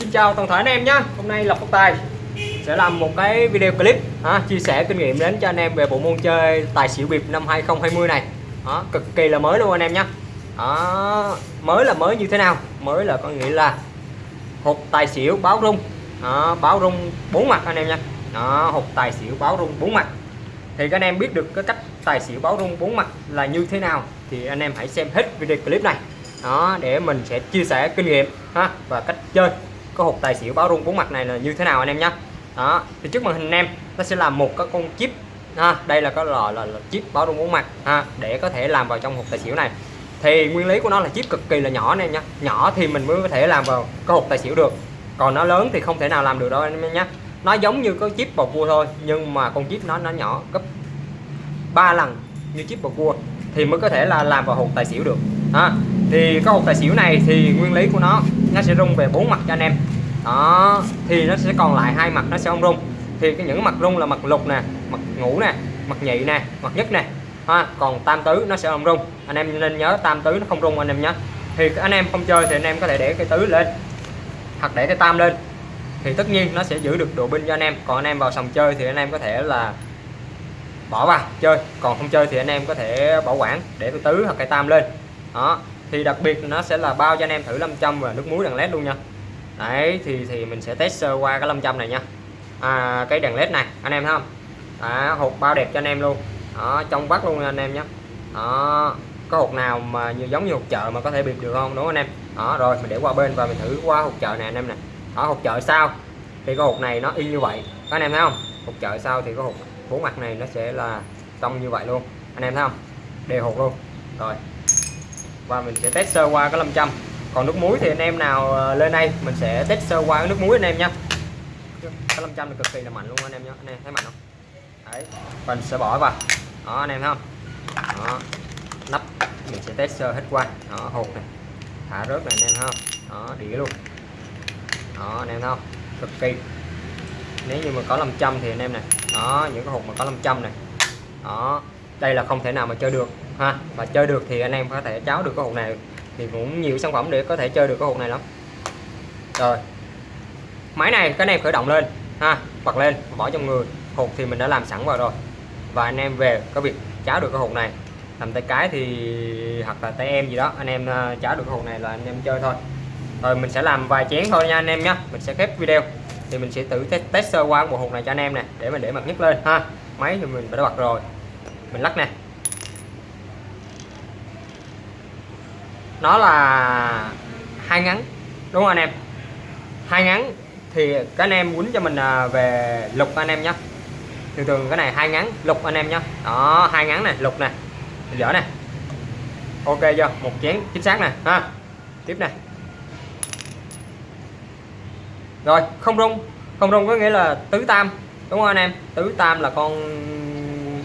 Xin chào toàn thể anh em nhé. Hôm nay Lộc Phát Tài sẽ làm một cái video clip à, chia sẻ kinh nghiệm đến cho anh em về bộ môn chơi tài xỉu bịp năm 2020 này. Đó, cực kỳ là mới luôn anh em nhé. Đó, mới là mới như thế nào? Mới là có nghĩa là hộp tài xỉu báo rung. Đó, báo rung bốn mặt anh em nha đó, hộp tài xỉu báo rung bốn mặt. Thì các anh em biết được cái cách tài xỉu báo rung bốn mặt là như thế nào thì anh em hãy xem hết video clip này. Đó để mình sẽ chia sẻ kinh nghiệm ha và cách chơi cái hộp tài xỉu báo rung bốn mặt này là như thế nào anh em nhé đó thì trước màn hình anh em nó sẽ làm một cái con chip. Ha đây là cái lò là, là chip báo rung bốn mặt ha để có thể làm vào trong hộp tài xỉu này. Thì nguyên lý của nó là chip cực kỳ là nhỏ anh em nhé nhỏ thì mình mới có thể làm vào cái hộp tài xỉu được. Còn nó lớn thì không thể nào làm được đâu anh em nhé nó giống như có chip bầu cua thôi nhưng mà con chip nó nó nhỏ gấp 3 lần như chip bầu cua thì mới có thể là làm vào hộp tài xỉu được. Ha thì cái hộp tài xỉu này thì nguyên lý của nó nó sẽ rung về bốn mặt cho anh em. Đó, thì nó sẽ còn lại hai mặt nó sẽ không rung. Thì cái những mặt rung là mặt lục nè, mặt ngũ nè, mặt nhị nè, mặt nhất nè. Ha, còn tam tứ nó sẽ không rung. Anh em nên nhớ tam tứ nó không rung anh em nhé. Thì anh em không chơi thì anh em có thể để cái tứ lên, hoặc để cái tam lên. Thì tất nhiên nó sẽ giữ được độ binh cho anh em. Còn anh em vào sòng chơi thì anh em có thể là bỏ vào chơi. Còn không chơi thì anh em có thể bảo quản để cái tứ hoặc cái tam lên. Đó thì đặc biệt nó sẽ là bao cho anh em thử 500 và nước muối đèn led luôn nha. Đấy thì thì mình sẽ test sơ qua cái 500 này nha. À, cái đèn led này anh em thấy không? Đó, hộp bao đẹp cho anh em luôn. Đó, trong vắt luôn anh em nhé. Đó có hộp nào mà như giống như hộp chợ mà có thể bịp được không? Đúng không anh em? Đó rồi mình để qua bên và mình thử qua hộp chợ này anh em nè. Ở hộp chợ sau thì cái hộp này nó y như vậy. Các anh em thấy không? Hộp chợ sau thì cái hộp bốn mặt này nó sẽ là trong như vậy luôn. Anh em thấy không? Đều hộp luôn. Rồi và mình sẽ test sơ qua cái 500 còn nước muối thì anh em nào ờ, lên đây, mình sẽ test sơ qua cái nước muối anh em nha cái 500 là cực kỳ là mạnh luôn anh em nhé anh em thấy mạnh không? Đấy mình sẽ bỏ vào. Đó, anh em thấy không? Đó, nắp, mình sẽ test sơ hết qua. Đó, hột này, thả rớt này, anh em thấy không? Đó, đĩa luôn. Đó, anh em thấy không? Cực kỳ. Nếu như mà có 500 thì anh em này, đó, những cái hộp mà có 500 này. Đó đây là không thể nào mà chơi được ha. Và chơi được thì anh em có thể cháo được cái hộp này. Thì cũng nhiều sản phẩm để có thể chơi được cái hộp này lắm. Rồi. Máy này các anh em khởi động lên ha. Bật lên bỏ trong người. Hộp thì mình đã làm sẵn vào rồi. Và anh em về có việc cháo được cái hộp này. Làm tay cái thì hoặc là tay em gì đó anh em ờ, cháo được cái hộp này là anh em chơi thôi. Rồi mình sẽ làm vài chén thôi nha anh em nhé mình sẽ khép video. Thì mình sẽ tự test, test sơ qua bộ hộp này cho anh em nè để mình để mặt nhất lên ha. Máy thì mình đã bật rồi mình lắc nè. Nó là hai ngắn, đúng không anh em? Hai ngắn thì các anh em quýnh cho mình à, về lục anh em nhé thường thường cái này hai ngắn, lục anh em nhé đó, hai ngắn này lục nè. Dở nè. Ok chưa? Một chén, chính xác nè. Ha. Tiếp nè. Rồi, không rung. Không rung có nghĩa là tứ tam, đúng không anh em? Tứ tam là con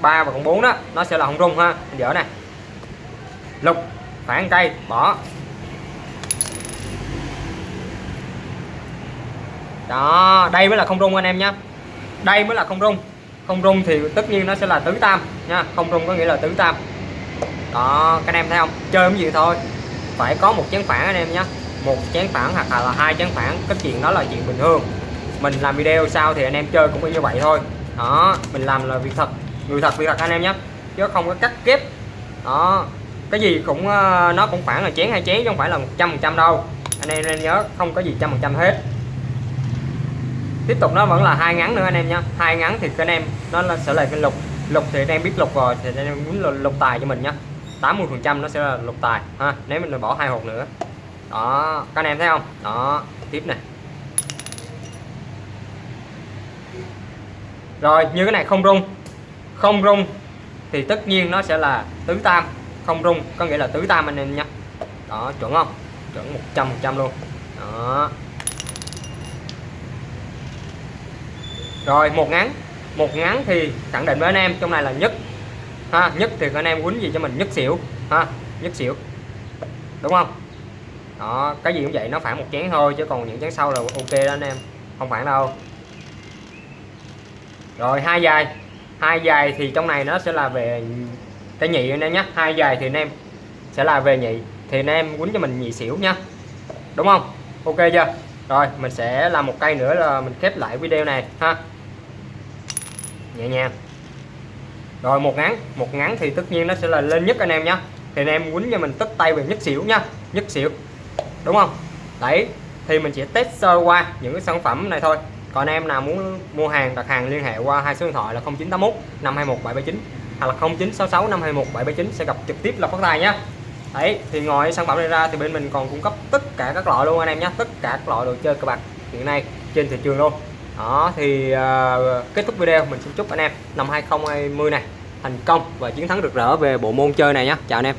ba và con bốn đó, nó sẽ là không rung ha. Dở này lục phản cây bỏ. Đó, đây mới là không rung anh em nhé đây mới là không rung. Không rung thì tất nhiên nó sẽ là tứ tam nha. Không rung có nghĩa là tứ tam. Đó, các anh em thấy không? Chơi cái gì thôi. Phải có một chén phản anh em nhé một chén phản hoặc là hai chén phản cái chuyện đó là chuyện bình thường. Mình làm video sau thì anh em chơi cũng như vậy thôi. Đó, mình làm là việc thật người thật việc thật anh em nhé. Chứ không có cắt kép. Đó. Cái gì cũng ờ, nó cũng khoảng là chén hai chén chứ không phải là 100 phần trăm đâu. Anh em nên nhớ không có gì trăm phần trăm hết. Tiếp tục nó vẫn là hai ngắn nữa anh em nhé. Hai ngắn thì anh em nó sẽ là cái lục. Lục thì anh em biết lục rồi thì anh em muốn lục, lục tài cho mình nhé. 80 phần trăm nó sẽ là lục tài ha. Nếu mình bỏ hai hộp nữa. Đó. Các anh em thấy không? Đó. Tiếp này. Rồi như cái này không rung không rung thì tất nhiên nó sẽ là tứ tam. Không rung có nghĩa là tứ tam anh em nhé. Đó, chuẩn không? Chuẩn 100 trăm luôn. Đó. Rồi, một ngắn. Một ngắn thì khẳng định với anh em, trong này là nhất. Ha, nhất thì anh em quýnh gì cho mình? Nhất xỉu. Ha, nhất xỉu. Đúng không? Đó, cái gì cũng vậy, nó phản một chén thôi, chứ còn những chén sau là ok đó anh em. Không phản đâu. Rồi, hai dài hai dài thì trong này nó sẽ là về cái nhị anh em nhé. Hai dài thì anh em sẽ là về nhị, thì anh em quýnh cho mình nhị xỉu nha đúng không? Ok chưa? Rồi, mình sẽ làm một cây nữa là mình khép lại video này, ha. Nhẹ nhàng. Rồi, một ngắn một ngắn thì tất nhiên nó sẽ là lên nhất anh em nhé. Thì anh em quýnh cho mình tất tay về nhất xỉu nha nhất xỉu. Đúng không? Đấy, thì mình chỉ test sơ qua những cái sản phẩm này thôi còn em nào muốn mua hàng đặt hàng liên hệ qua hai số điện thoại là 0981 521 779 hoặc là 0966 521 779 sẽ gặp trực tiếp là phát tài nhé đấy thì ngoài sản phẩm này ra thì bên mình còn cung cấp tất cả các loại luôn anh em nhé tất cả các loại đồ chơi cờ bạc hiện nay trên thị trường luôn. Đó thì uh, kết thúc video mình xin chúc anh em năm 2020 này thành công và chiến thắng rực rỡ về bộ môn chơi này nhé chào anh em.